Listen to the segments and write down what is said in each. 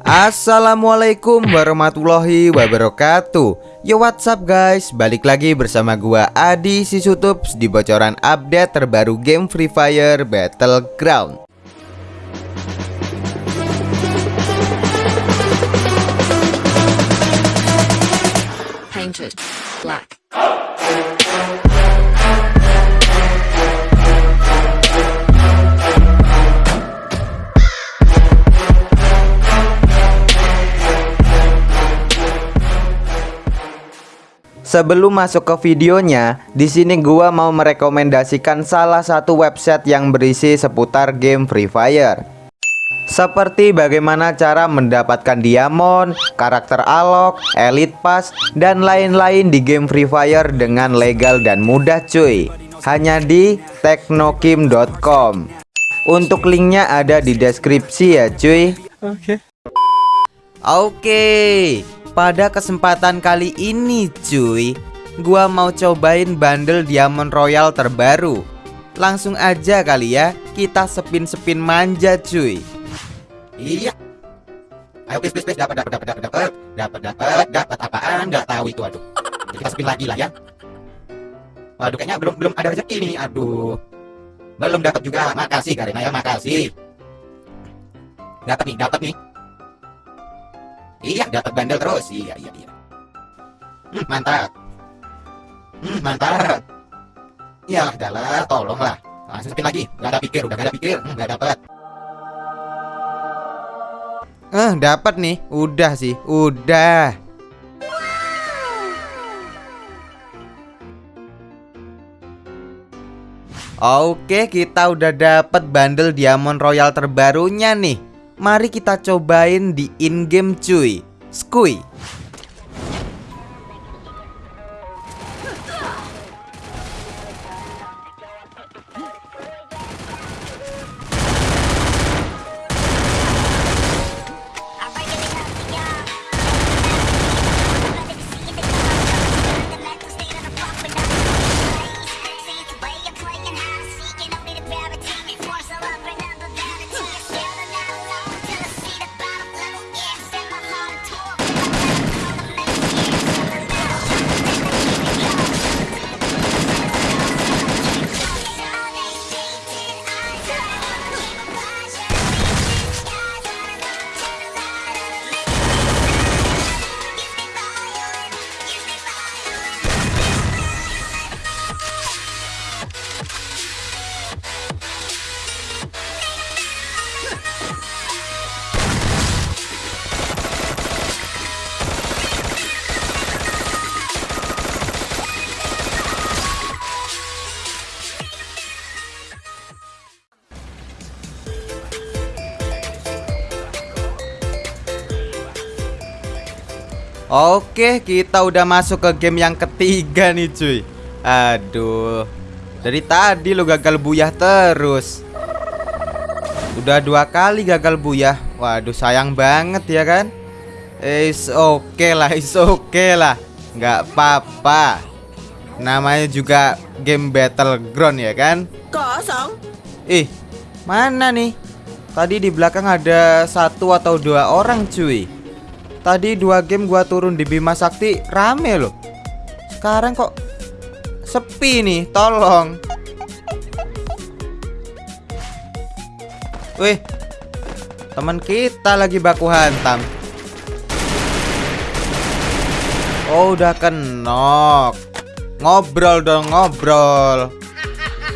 Assalamualaikum warahmatullahi wabarakatuh. Yo what's up guys? Balik lagi bersama gua Adi Sisutups Di bocoran update terbaru game Free Fire Battleground. Painted black. Sebelum masuk ke videonya, di sini gua mau merekomendasikan salah satu website yang berisi seputar game Free Fire. Seperti bagaimana cara mendapatkan diamond, karakter alok, elite pass, dan lain-lain di game Free Fire dengan legal dan mudah cuy. Hanya di teknokim.com. Untuk linknya ada di deskripsi ya cuy. Oke. Oke. Pada kesempatan kali ini cuy Gua mau cobain bundle Diamond Royal terbaru Langsung aja kali ya Kita sepin-sepin manja cuy Iya. Ayo please please please dapat dapat dapat dapat dapat dapat dapat dapat apaan nggak tahu itu aduh. Jadi kita spin lagi lah ya. Waduh kayaknya belum belum ada rezeki nih aduh. Belum dapat juga. Makasih Karina ya makasih. Dapat nih dapat nih. Iya dapat bandel terus iya iya iya. Hmm, mantap. Hmm, mantap. Ya adalah tolonglah. Langsung spin lagi. Gak ada pikir udah gak ada pikir. Hmm, gak dapat. Eh dapat nih Udah sih Udah Oke kita udah dapat bundle Diamond Royal terbarunya nih Mari kita cobain di in-game cuy. Skui Oke, kita udah masuk ke game yang ketiga nih cuy. Aduh Dari tadi lo gagal buyah terus. Udah dua kali gagal buyah. Waduh sayang banget ya kan? Is oke okay lah, is oke okay lah. Nggak apa-apa. Namanya juga game battleground ya kan? Kosong. Ih, mana nih? Tadi di belakang ada satu atau dua orang cuy Tadi dua game gua turun di Bima Sakti rame loh. Sekarang kok sepi nih, tolong. Wih. Teman kita lagi baku hantam. Oh, udah kenok. Ngobrol dong, ngobrol.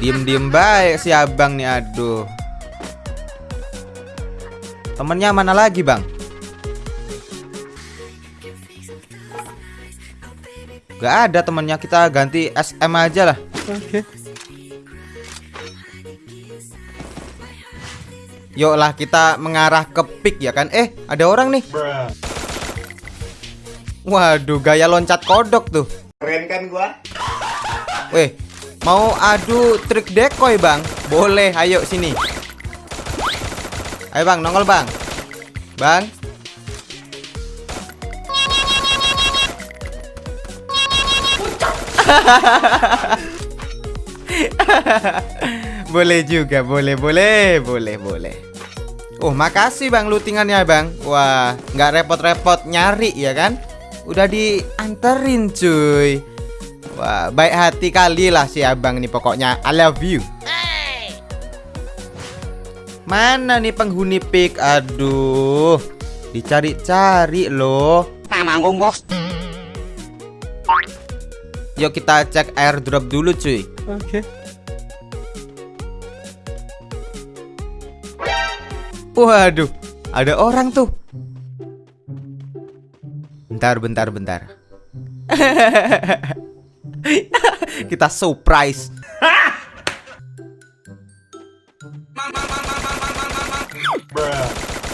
Diem-diem baik si abang nih, aduh. Temennya mana lagi, Bang? Gak ada temennya kita ganti SM aja lah. Oke. Yuk lah kita mengarah ke pick ya kan. Eh ada orang nih. Waduh gaya loncat kodok tuh. Keren kan gua? Weh mau adu trik decoy bang? Boleh ayo sini. Ayo bang nongol bang. Bang boleh juga, boleh, boleh, boleh, boleh. Oh makasih bang lootingannya bang. Wah nggak repot-repot nyari ya kan? Udah dianterin cuy. Wah baik hati kali lah si abang nih pokoknya. I love you. Mana nih penghuni pik Aduh Dicari-cari loh Yuk kita cek airdrop dulu cuy Oke Waduh, ada orang tuh. Bentar, bentar, bentar. Kita surprise.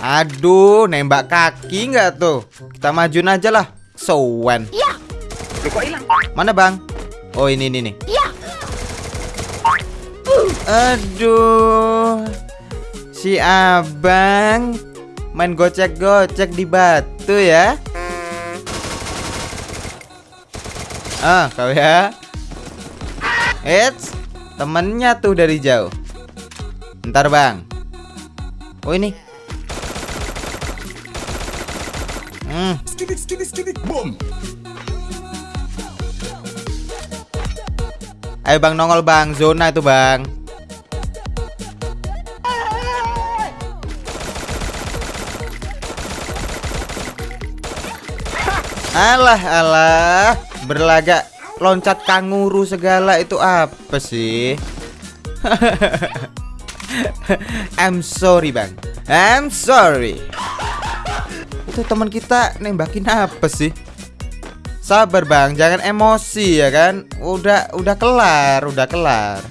Aduh, nembak kaki nggak tuh? Kita majuin aja lah. Sowen. Mana bang? Oh ini ini nih. Aduh. Si abang main gocek-gocek di batu ya. Ah, kau ya. Eits, temennya tuh dari jauh. Ntar bang. Oh ini. Hmm. Ayo bang nongol bang, zona itu bang. Alah alah. Berlagak loncat kanguru segala itu apa sih? I'm sorry bang. I'm sorry. Itu teman kita nembakin apa sih Sabar bang jangan emosi ya kan Udah udah kelar udah kelar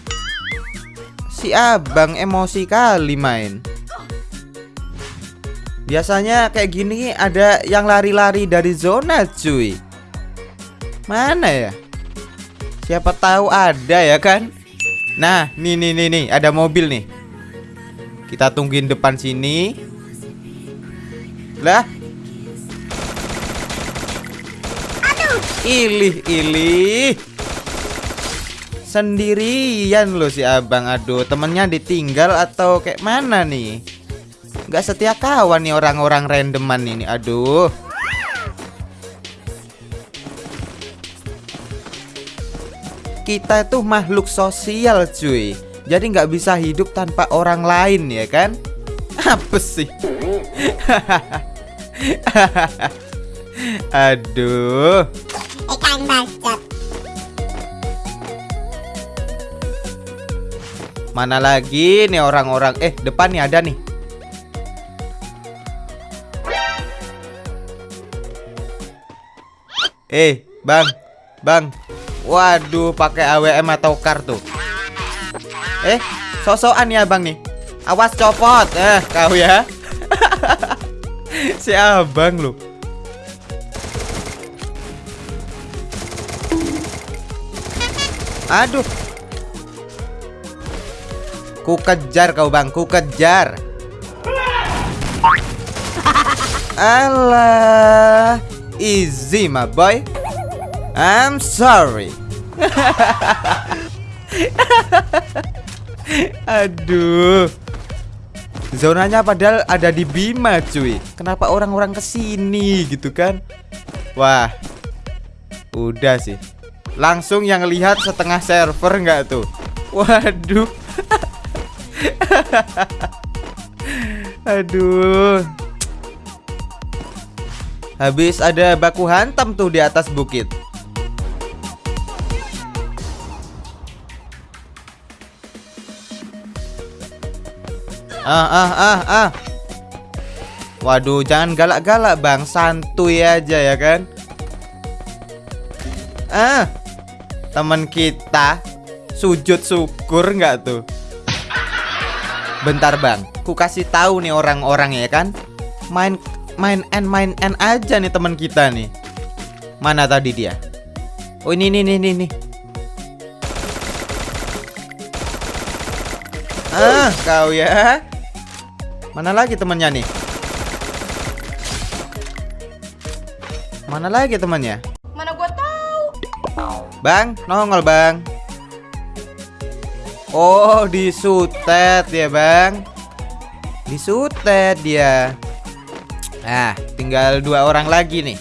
Si abang emosi kali main Biasanya kayak gini ada yang lari-lari dari zona cuy Mana ya? Siapa tahu ada ya kan? Nah, nih nih nih nih, ada mobil nih. Kita tungguin depan sini. Lah. Ilih, ilih. Sendirian loh si abang. Aduh, temennya ditinggal atau kayak mana nih? Gak setia kawan nih orang-orang randoman ini. Aduh. Kita tuh makhluk sosial cuy Jadi nggak bisa hidup tanpa orang lain ya kan Apa sih Aduh Bacot Mana lagi nih orang-orang? Eh depan nih ada nih. Eh bang Bang. Waduh pakai AWM atau kartu Eh sosokan ya bang nih. Awas copot. Eh kau ya? Si abang lu Aduh. Ku kejar kau bang. Ku kejar Alah. Easy my boy. I'm sorry. Aduh. Zonanya padahal ada di Bima cuy. Kenapa orang-orang ke sini gitu kan? Wah. Udah sih Langsung yang lihat setengah server nggak tuh? Waduh. Aduh. Habis ada baku hantam tuh di atas bukit. Ah ah ah ah. Waduh jangan galak-galak bang. Santuy aja ya kan? Ah Teman kita Sujud syukur nggak tuh? Bentar bang. Ku kasih tahu nih orang-orang ya kan? Main main N main N aja nih teman kita nih. Mana tadi dia? Oh ini nih nih nih Ah kau ya. Mana lagi temannya nih? Mana lagi temannya Bang, nongol bang Oh, disutet ya bang Disutet dia. Nah, tinggal dua orang lagi nih.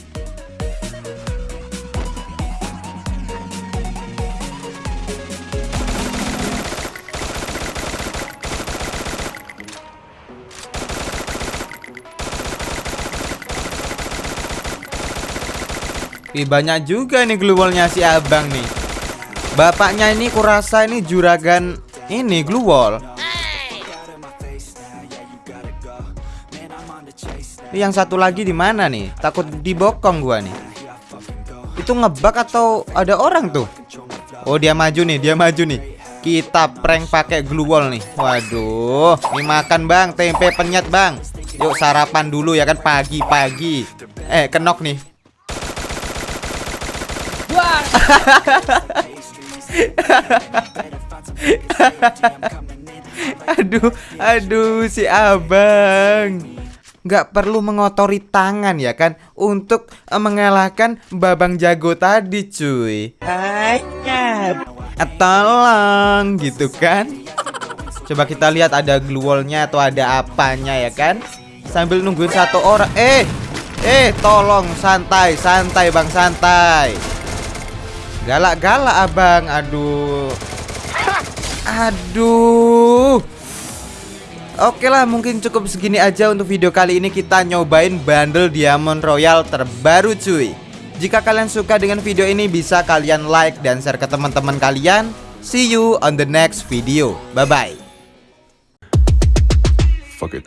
Ih, banyak juga nih glue wallnya si abang nih. Bapaknya ini kurasa ini juragan ini glue wall. Yang satu lagi di mana nih? Takut dibokong gua nih. Itu ngebak atau ada orang tuh? Oh, dia maju nih, dia maju nih. Kita prank pakai glue wall nih. Waduh, ini makan Bang, tempe penyet Bang. Yuk sarapan dulu ya kan pagi-pagi. Eh, kenok nih. aduh, aduh si abang nggak perlu mengotori tangan ya kan untuk eh, mengalahkan babang jago tadi cuy. Eh, Tolong gitu kan. Coba kita lihat ada glue wall-nya atau ada apanya ya kan. Sambil nungguin satu orang. Eh, eh tolong santai, santai bang santai. Galak-galak abang, aduh. Aduh. Oke lah mungkin cukup segini aja untuk video kali ini kita nyobain bundle Diamond Royal terbaru cuy Jika kalian suka dengan video ini bisa kalian like dan share ke teman-teman kalian See you on the next video Bye bye Fuck it.